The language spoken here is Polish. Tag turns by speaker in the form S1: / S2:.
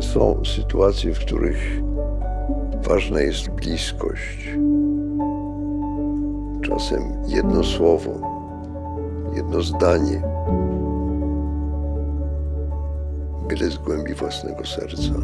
S1: Są sytuacje, w których ważna jest bliskość. Czasem jedno słowo, jedno zdanie, byle z głębi własnego serca.